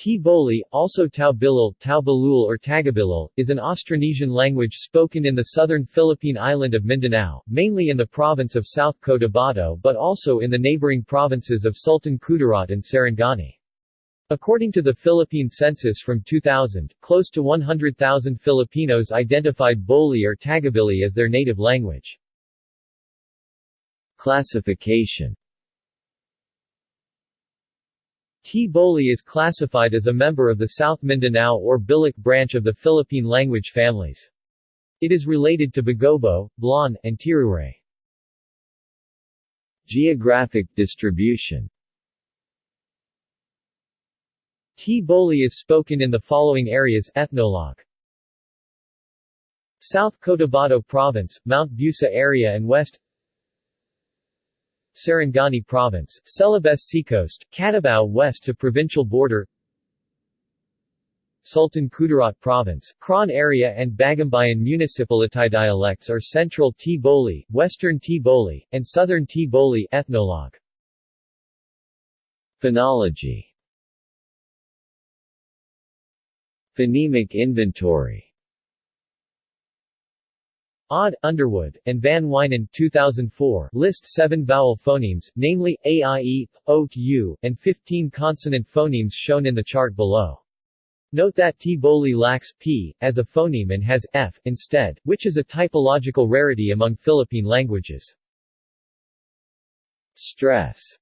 T-Boli, also Taubilal, Taubalul or Tagabilal, is an Austronesian language spoken in the southern Philippine island of Mindanao, mainly in the province of South Cotabato but also in the neighboring provinces of Sultan Kudarat and Sarangani. According to the Philippine census from 2000, close to 100,000 Filipinos identified Boli or Tagabili as their native language. Classification T-Boli is classified as a member of the South Mindanao or Bilic branch of the Philippine language families. It is related to Bagobo, Blan, and Tiruray. Geographic distribution T-Boli is spoken in the following areas Ethnologue South Cotabato Province, Mount Busa area and West Sarangani Province, Celebes Seacoast, Catabao west to provincial border Sultan Kudarat Province, Kron area and Bagumbayan Municipality dialects are Central T-Boli, Western T-Boli, and Southern T-Boli ethnologue. Phonology Phonemic inventory Awed, Underwood, and Van Wynen 2004 list seven vowel phonemes, namely, a, i, e, o, t, u, and 15 consonant phonemes shown in the chart below. Note that T-Boli lacks p as a phoneme and has f instead, which is a typological rarity among Philippine languages. Stress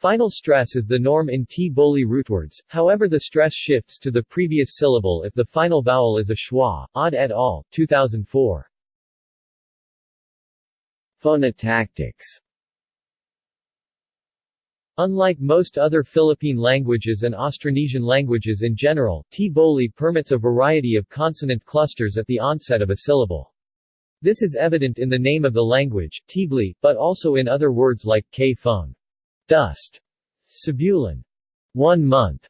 Final stress is the norm in T-Boli rootwords, however the stress shifts to the previous syllable if the final vowel is a schwa. Awed et al., 2004. Phonotactics Unlike most other Philippine languages and Austronesian languages in general, T-Boli permits a variety of consonant clusters at the onset of a syllable. This is evident in the name of the language, Tibli, but also in other words like k-fung. Dust. Sabulin. 1 month.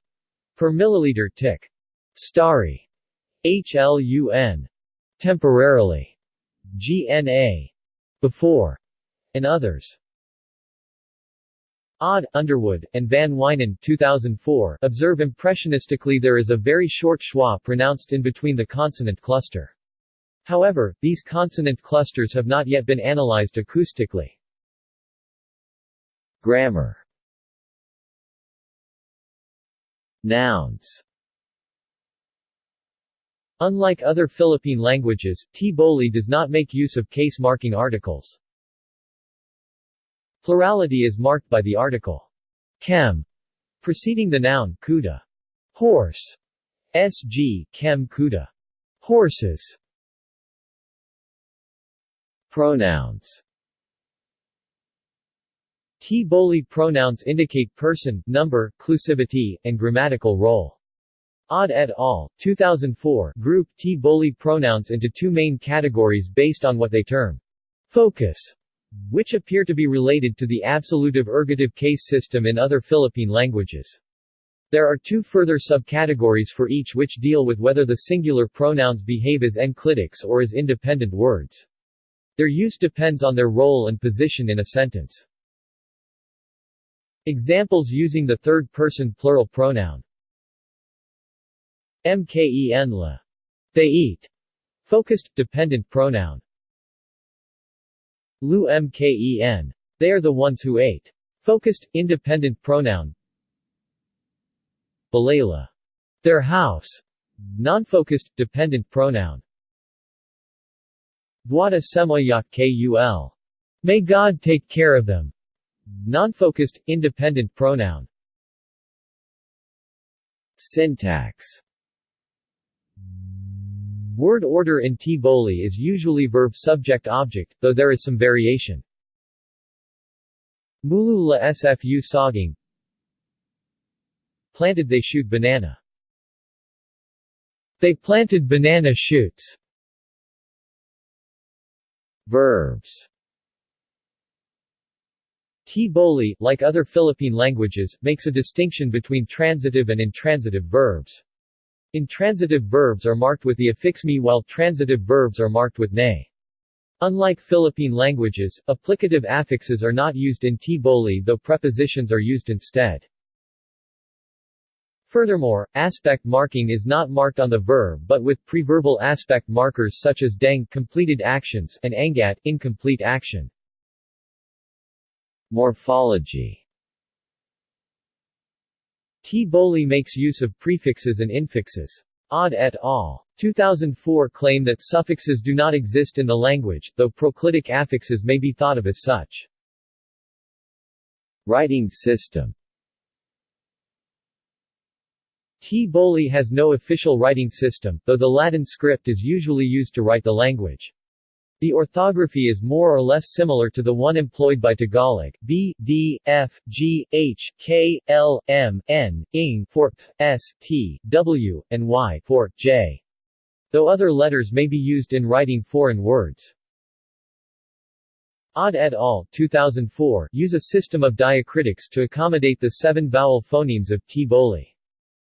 Per milliliter tick. Starry. HLUN. Temporarily. GNA. Before. And others. Awed, Underwood, and Van Wynen 2004 observe impressionistically there is a very short schwa pronounced in between the consonant cluster. However, these consonant clusters have not yet been analyzed acoustically. Grammar Nouns Unlike other Philippine languages, T-Boli does not make use of case-marking articles. Plurality is marked by the article chem preceding the noun kuda. Horse. Sg, chem kuda. Horses. Pronouns T-Boli pronouns indicate person, number, clusivity, and grammatical role. Awed et al., 2004 group T-Boli pronouns into two main categories based on what they term focus, which appear to be related to the absolutive ergative case system in other Philippine languages. There are two further subcategories for each which deal with whether the singular pronouns behave as enclitics or as independent words. Their use depends on their role and position in a sentence. Examples using the third-person plural pronoun Mken la. They eat. Focused, dependent pronoun. Lu mken. They are the ones who ate. Focused, independent pronoun. Balayla. Their house. Non-focused, dependent pronoun. Guada semoyak kul. May God take care of them. Non-focused, independent pronoun Syntax Word order in T-Boli is usually verb-subject-object, though there is some variation. Mulu la sfu saging Planted they shoot banana. They planted banana shoots. Verbs T-Boli, like other Philippine languages, makes a distinction between transitive and intransitive verbs. Intransitive verbs are marked with the affix me while transitive verbs are marked with ne. Unlike Philippine languages, applicative affixes are not used in T-Boli though prepositions are used instead. Furthermore, aspect marking is not marked on the verb but with preverbal aspect markers such as dang completed actions and angat incomplete action. Morphology T-Boli makes use of prefixes and infixes. Awed et al. 2004 claim that suffixes do not exist in the language, though proclitic affixes may be thought of as such. Writing system T-Boli has no official writing system, though the Latin script is usually used to write the language. The orthography is more or less similar to the one employed by Tagalog B, D, F, G, H, K, L, M, N, ing for P, S, T, W, and Y for J. Though other letters may be used in writing foreign words. Awed et al. 2004 use a system of diacritics to accommodate the seven vowel phonemes of T-Boli.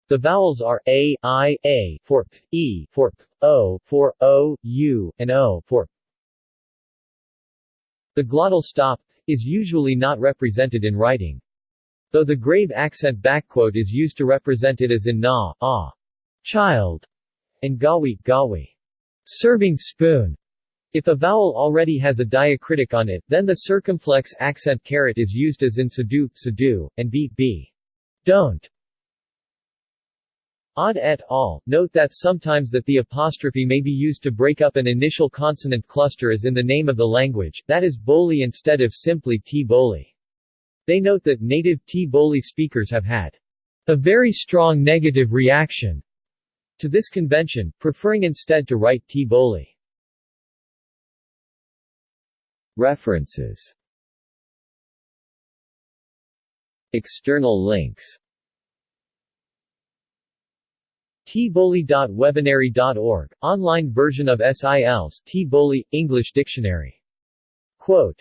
The vowels are a, i, a for p, e for p, o for o, u, and o for. The glottal stop is usually not represented in writing. Though the grave accent backquote is used to represent it as in na, ah, child, and gawi, gawi, serving spoon. If a vowel already has a diacritic on it, then the circumflex accent caret is used as in sadu, sadu, and b, b. Don't. Awed et al. note that sometimes that the apostrophe may be used to break up an initial consonant cluster as in the name of the language, that is Boli instead of simply T-Boli. They note that native T-Boli speakers have had a very strong negative reaction to this convention, preferring instead to write T-Boli. References External links tboli.webonary.org, online version of SIL's T-Boli, English Dictionary. Quote,